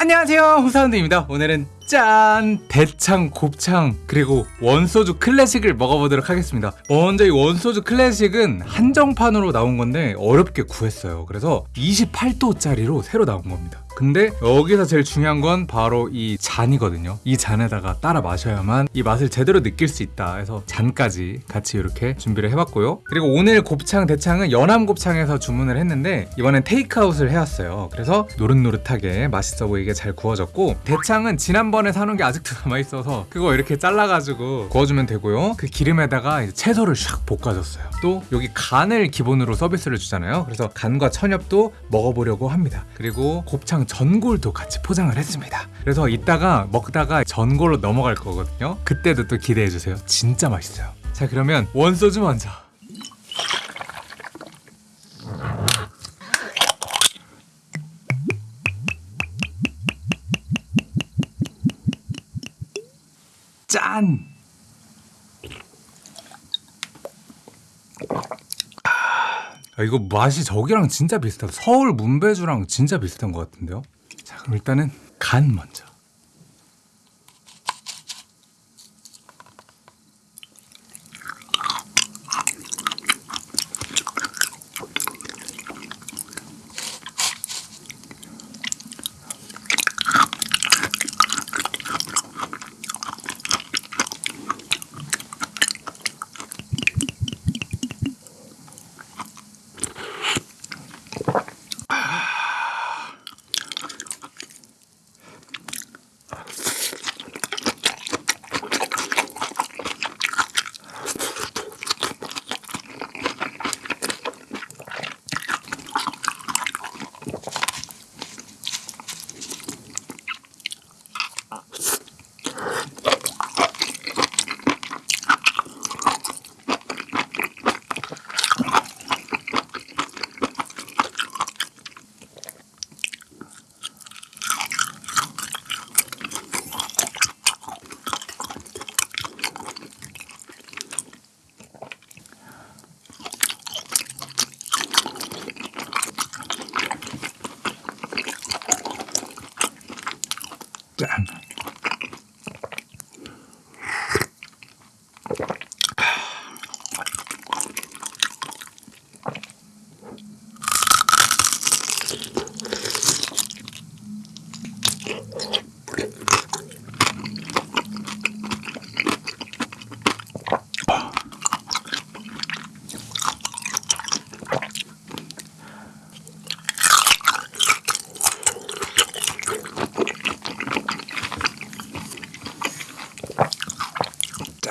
안녕하세요 홍사운드입니다 오늘은 짠! 대창, 곱창, 그리고 원소주 클래식을 먹어보도록 하겠습니다. 먼저 이 원소주 클래식은 한정판으로 나온 건데 어렵게 구했어요. 그래서 28도짜리로 새로 나온 겁니다. 근데 여기서 제일 중요한 건 바로 이 잔이거든요. 이 잔에다가 따라 마셔야만 이 맛을 제대로 느낄 수 있다 해서 잔까지 같이 이렇게 준비를 해봤고요. 그리고 오늘 곱창, 대창은 연암 곱창에서 주문을 했는데 이번엔 테이크아웃을 해왔어요. 그래서 노릇노릇하게 맛있어 보이게 잘 구워졌고 대창은 지난번에 사놓은 게 아직도 남아있어서 그거 이렇게 잘라가지고 구워주면 되고요. 그 기름에다가 채소를 샥 볶아줬어요. 또 여기 간을 기본으로 서비스를 주잖아요. 그래서 간과 천엽도 먹어보려고 합니다. 그리고 곱창 전골도 같이 포장을 했습니다. 그래서 이따가 먹다가 전골로 넘어갈 거거든요. 그때도 또 기대해 주세요. 진짜 맛있어요. 자 그러면 원소주 먼저. 짠! 아, 이거 맛이 저기랑 진짜 비슷하다. 서울 문배주랑 진짜 비슷한 것 같은데요. 자, 그럼 일단은 간 먼저. 짠.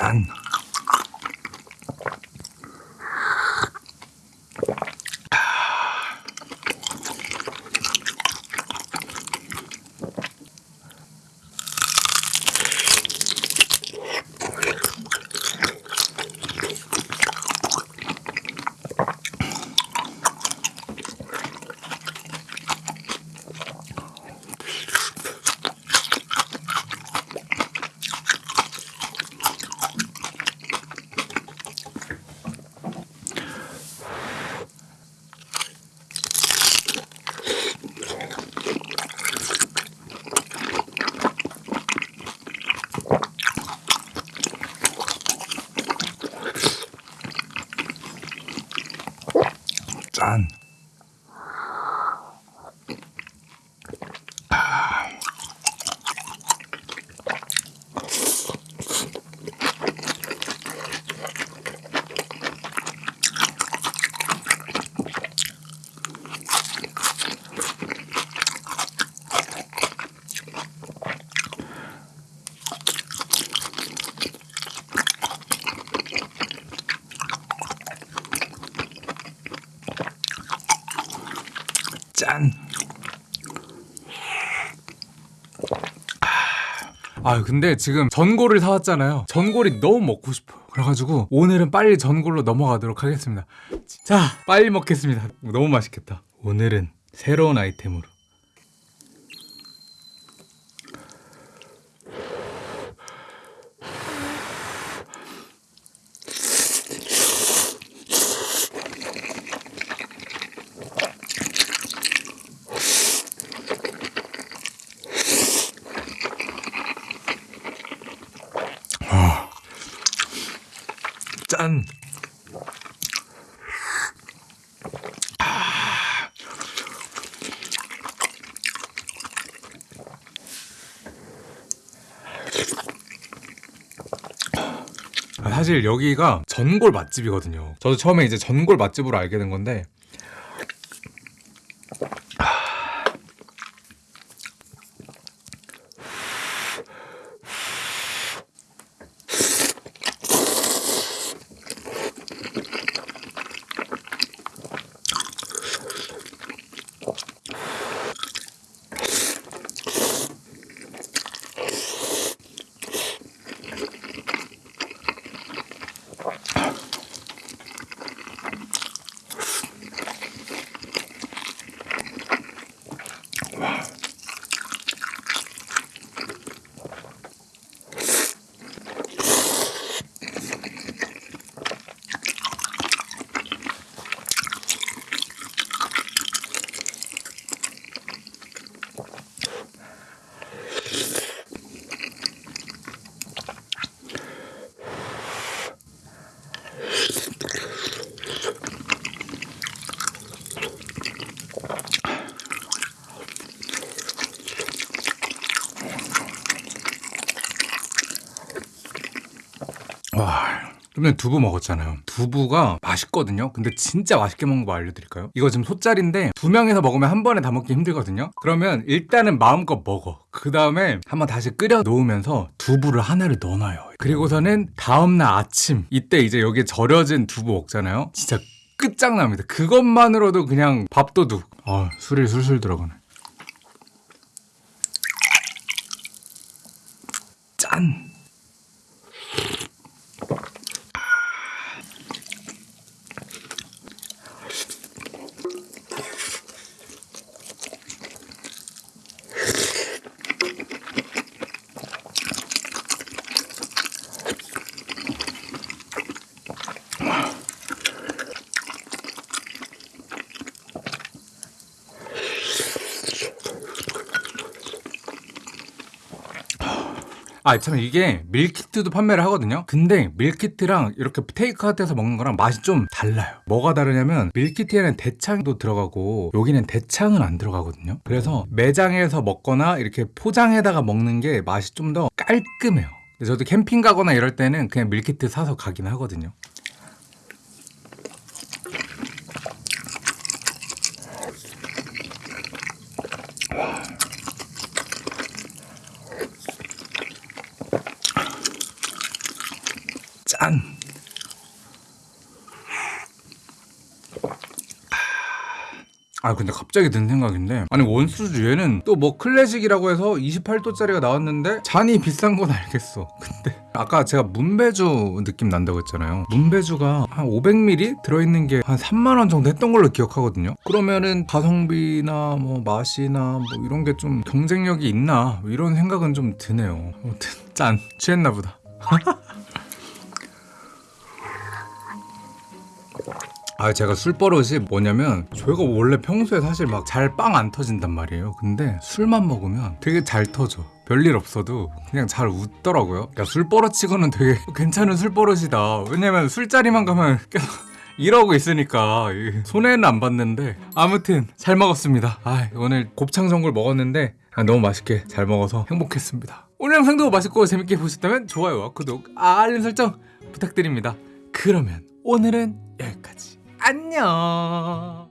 짠. 짠. 짠. 아 근데 지금 전골을 사왔잖아요. 전골이 너무 먹고 싶어요. 그래가지고 오늘은 빨리 전골로 넘어가도록 하겠습니다. 자, 빨리 먹겠습니다. 너무 맛있겠다. 오늘은 새로운 아이템으로. 짠. 아, 사실 여기가 전골 맛집이거든요. 저도 처음에 이제 전골 맛집으로 알게 된 건데 좀 전에 두부 먹었잖아요. 두부가 맛있거든요. 근데 진짜 맛있게 먹는 거 알려드릴까요? 이거 지금 소짜리인데 두 명이서 먹으면 한 번에 다 먹기 힘들거든요. 그러면 일단은 마음껏 먹어. 그 다음에 한번 다시 끓여 놓으면서 두부를 하나를 넣어놔요. 그리고서는 다음날 아침 이때 이제 여기에 절여진 두부 먹잖아요. 진짜 끝장납니다. 그것만으로도 그냥 밥도둑. 아 술이 술술 들어가네. 짠. 아, 참 이게 밀키트도 판매를 하거든요. 근데 밀키트랑 이렇게 테이크아웃해서 먹는 거랑 맛이 좀 달라요. 뭐가 다르냐면 밀키트에는 대창도 들어가고 여기는 대창은 안 들어가거든요. 그래서 매장에서 먹거나 이렇게 포장해다가 먹는 게 맛이 좀 더 깔끔해요. 저도 캠핑 가거나 이럴 때는 그냥 밀키트 사서 가긴 하거든요. 짠. 아 근데 갑자기 든 생각인데. 아니 원수주 얘는 또 뭐 클래식이라고 해서 28도짜리가 나왔는데 잔이 비싼 건 알겠어. 근데 아까 제가 문배주 느낌 난다고 했잖아요. 문배주가 한 500ml 들어있는 게 한 3만원 정도 했던 걸로 기억하거든요. 그러면은 가성비나 뭐 맛이나 뭐 이런 게 좀 경쟁력이 있나? 이런 생각은 좀 드네요. 아무튼 짠. 취했나 보다 아 제가 술 버릇이 뭐냐면 저희가 원래 평소에 사실 막 잘 빵 안 터진단 말이에요. 근데 술만 먹으면 되게 잘 터져. 별일 없어도 그냥 잘 웃더라고요. 야 술 버릇치고는 되게 괜찮은 술 버릇이다. 왜냐면 술자리만 가면 계속 이러고 있으니까 이 손해는 안 봤는데 아무튼 잘 먹었습니다. 아 오늘 곱창 전골 먹었는데 아, 너무 맛있게 잘 먹어서 행복했습니다. 오늘 영상도 맛있고 재밌게 보셨다면 좋아요와 구독 알림 설정 부탁드립니다. 그러면 오늘은 여기까지 안녕